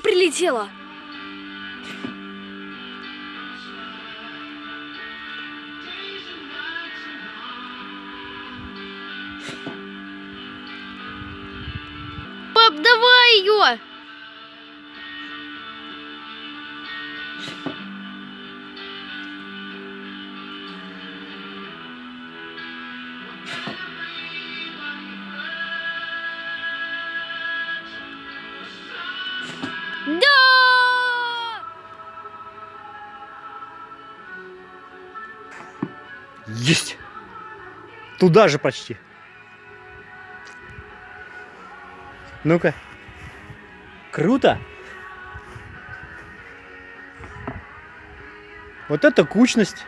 прилетела. Пап, давай ее! Есть! Туда же почти. Ну-ка. Круто! Вот это кучность.